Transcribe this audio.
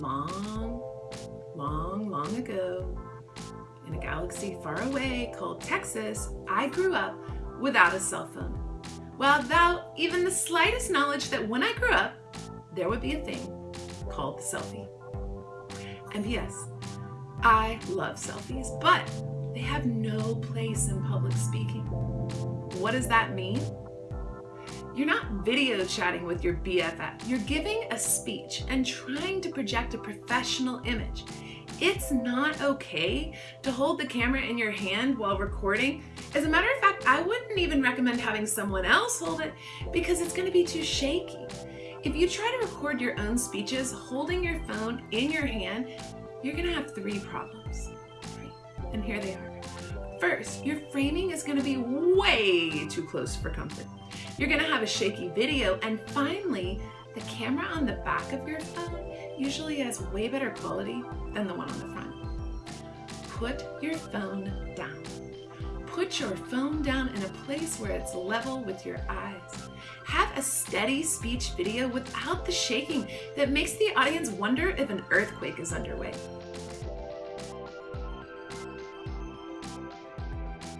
long, long, long ago, in a galaxy far away called Texas, I grew up without a cell phone. Without even the slightest knowledge that when I grew up, there would be a thing called the selfie. And yes, I love selfies, but they have no place in public speaking. What does that mean? You're not video chatting with your BFF. You're giving a speech and trying to project a professional image. It's not okay to hold the camera in your hand while recording. As a matter of fact, I wouldn't even recommend having someone else hold it because it's gonna be too shaky. If you try to record your own speeches holding your phone in your hand, you're gonna have three problems. And here they are. First, your framing is gonna be way too close for comfort. You're gonna have a shaky video, and finally, the camera on the back of your phone usually has way better quality than the one on the front. Put your phone down. Put your phone down in a place where it's level with your eyes. Have a steady speech video without the shaking that makes the audience wonder if an earthquake is underway.